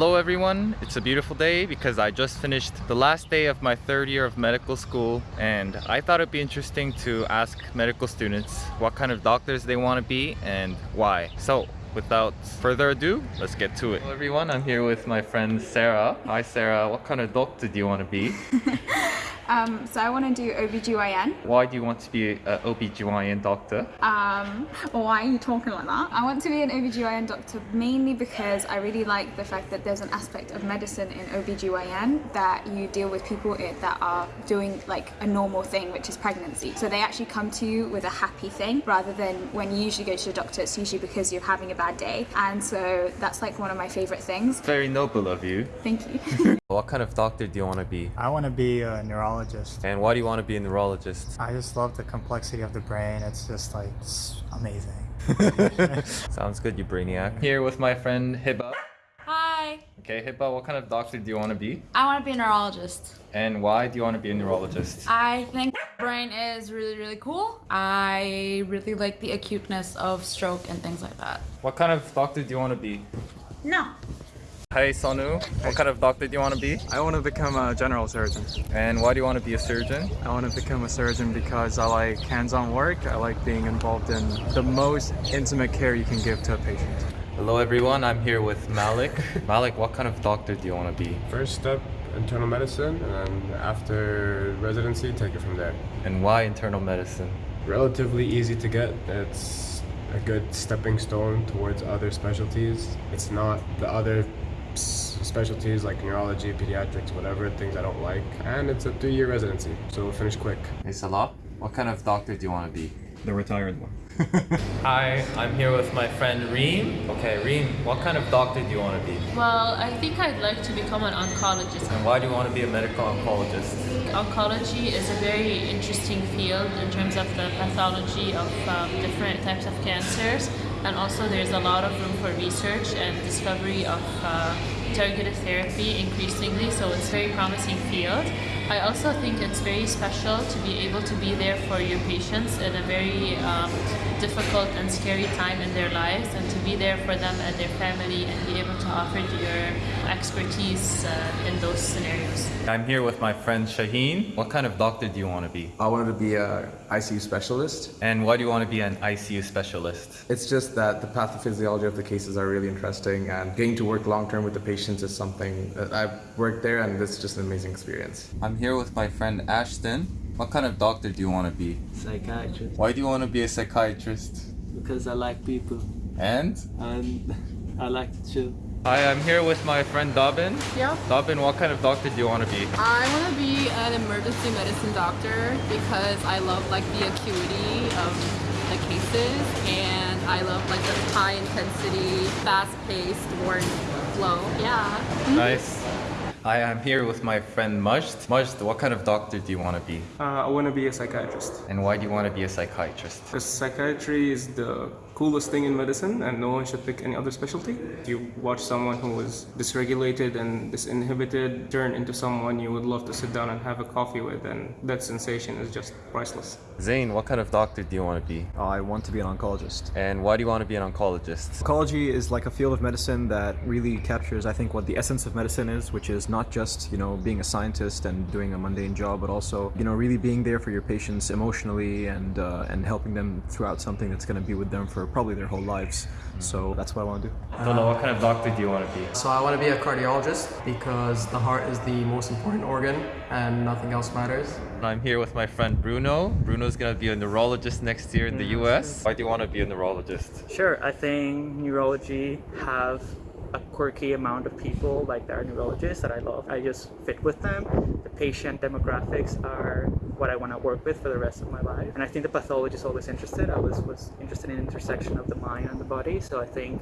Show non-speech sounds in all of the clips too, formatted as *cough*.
Hello everyone, it's a beautiful day because I just finished the last day of my third year of medical school and I thought it'd be interesting to ask medical students what kind of doctors they want to be and why. So without further ado, let's get to it. Hello everyone, I'm here with my friend Sarah. Hi Sarah, what kind of doctor do you want to be? *laughs* Um, so I want to do OBGYN. Why do you want to be an OBGYN doctor? Um, why are you talking like that? I want to be an OBGYN doctor mainly because I really like the fact that there's an aspect of medicine in OBGYN that you deal with people that are doing like a normal thing, which is pregnancy. So they actually come to you with a happy thing rather than when you usually go to the doctor, it's usually because you're having a bad day. And so that's like one of my favorite things. Very noble of you. Thank you. *laughs* What kind of doctor do you want to be? I want to be a neurologist. And why do you want to be a neurologist? I just love the complexity of the brain. It's just like it's amazing. *laughs* Sounds good, you brainiac. Here with my friend Hiba. Hi, Okay, Hiba, what kind of doctor do you want to be? I want to be a neurologist. And why do you want to be a neurologist? I think brain is really, really cool. I really like the acuteness of stroke and things like that. What kind of doctor do you want to be? No. Hey Sonu, what kind of doctor do you want to be? I want to become a general surgeon. And why do you want to be a surgeon? I want to become a surgeon because I like hands-on work. I like being involved in the most intimate care you can give to a patient. Hello everyone, I'm here with Malik. *laughs* Malik, what kind of doctor do you want to be? First step, internal medicine, and then after residency, take it from there. And why internal medicine? Relatively easy to get. It's a good stepping stone towards other specialties. It's not the other s- specialties like neurology, pediatrics, whatever, things I don't like. And it's a three-year residency, so we'll finish quick. Hey Salah, what kind of doctor do you want to be? The retired one. *laughs* Hi, I'm here with my friend Reem. Okay, Reem, what kind of doctor do you want to be? Well, I think I'd like to become an oncologist. And why do you want to be a medical oncologist? Oncology is a very interesting field in terms of the pathology of um, different types of cancers, and also there's a lot of room for research and discovery of uh, targeted therapy increasingly, so it's a very promising field. I also think it's very special to be able to be there for your patients in a very um, difficult and scary time in their lives and to be there for them and their family and be able to offer your expertise uh, in those scenarios. I'm here with my friend Shaheen. What kind of doctor do you want to be? I wanted to be a ICU specialist. And why do you want to be an ICU specialist? It's just that the pathophysiology of the cases are really interesting and getting to work long term with the patients is something that I've worked there and it's just an amazing experience. I'm here with my friend Ashton. What kind of doctor do you want to be? psychiatrist Why do you want to be a psychiatrist? because I like people And? and *laughs* I like to chill. Hi, I'm here with my friend Dobbin. Yeah. Dobbin, what kind of doctor do you want to be? I want to be an emergency medicine doctor because I love like the acuity of the cases and I love like the high intensity, fast paced warm workflow. Yeah. Nice. Hi, I'm here with my friend Majd. Majd, what kind of doctor do you want to be? Uh, I want to be a psychiatrist. And why do you want to be a psychiatrist? Because psychiatry is the coolest thing in medicine and no one should pick any other specialty. If you watch someone who is dysregulated and disinhibited turn into someone you would love to sit down and have a coffee with and that sensation is just priceless. Zane, what kind of doctor do you want to be? I want to be an oncologist. And why do you want to be an oncologist? Oncology is like a field of medicine that really captures, I think, what the essence of medicine is, which is not just, you know, being a scientist and doing a mundane job, but also, you know, really being there for your patients emotionally and uh, and helping them throughout something that's going to be with them for probably their whole lives. So that's what I want to do. Abdullah, what kind of doctor do you want to be? So I want to be a cardiologist because the heart is the most important organ and nothing else matters. I'm here with my friend Bruno. Bruno's gonna be a neurologist next year in the US. Why do you want to be a neurologist? Sure, I think neurology have a quirky amount of people like there are neurologists that I love. I just fit with them. The patient demographics are what I want to work with for the rest of my life. And I think the pathologist is always interested. I was, was interested in the intersection of the mind and the body. So I think,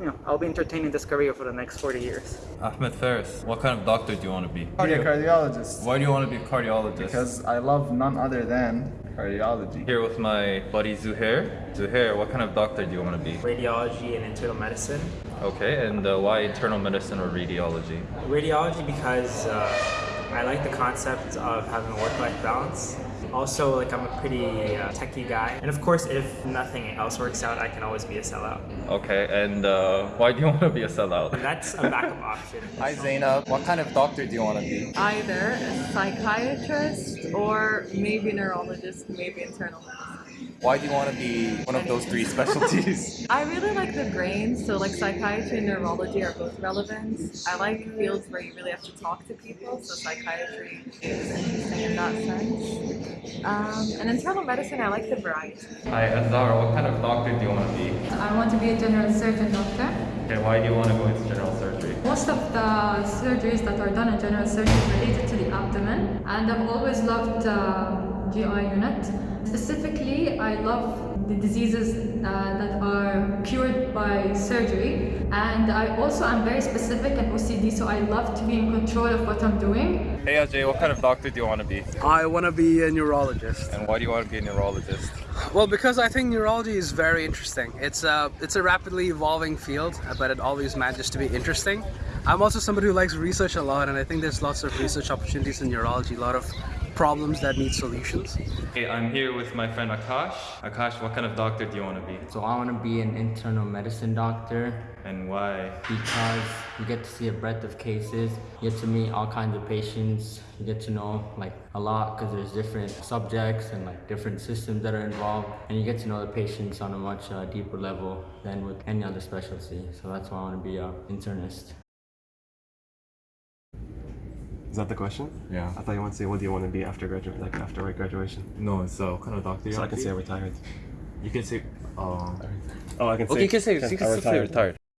you know, I'll be entertaining this career for the next 40 years. Ahmed Faris, what kind of doctor do you want to be? Be a cardiologist Why do you want to be a cardiologist? because I love none other than cardiology. Here with my buddy Zuhair. Zuhair, what kind of doctor do you want to be? Radiology and internal medicine. Okay, and uh, why internal medicine or radiology? Radiology because uh, I like the concept of having a work-life balance Also, like I'm a pretty uh, techie guy, and of course, if nothing else works out, I can always be a sellout. Okay, and uh, why do you *laughs* want to be a sellout? That's a backup option. *laughs* Hi Zainab, what kind of doctor do you want to be? Either a psychiatrist or maybe neurologist, maybe internal medicine. Why do you want to be one of those three *laughs* specialties? I really like the brain, so like psychiatry and neurology are both relevant. I like fields where you really have to talk to people, so psychiatry is interesting in that sense. Um, and internal medicine, I like the variety. Hi Azara, what kind of doctor do you want to be? I want to be a general surgeon doctor. Okay, why do you want to go into general surgery? Most of the surgeries that are done in general surgery is related to the abdomen, and I've always loved uh, GI unit. Specifically, I love the diseases uh, that are cured by surgery, and I also am very specific in OCD, so I love to be in control of what I'm doing. Hey Ajay, what kind of doctor do you want to be? I want to be a neurologist. And why do you want to be a neurologist? Well, because I think neurology is very interesting. It's a it's a rapidly evolving field, but it always manages to be interesting. I'm also somebody who likes research a lot, and I think there's lots of research opportunities in neurology. A lot of problems that need solutions. Hey, I'm here with my friend Akash. Akash, what kind of doctor do you want to be? So I want to be an internal medicine doctor And why? because you get to see a breadth of cases, you get to meet all kinds of patients, you get to know like a lot because there's different subjects and like different systems that are involved, and you get to know the patients on a much uh, deeper level than with any other specialty. So that's why I want to be an internist. Is that the question? Yeah. I thought you want to say, what do you want to be after graduate, like after right graduation? No, so what kind of doctor you So I can say be? retired. You can say, um, Oh, I can say. okay, you can say, you can *laughs* I say retired. retired.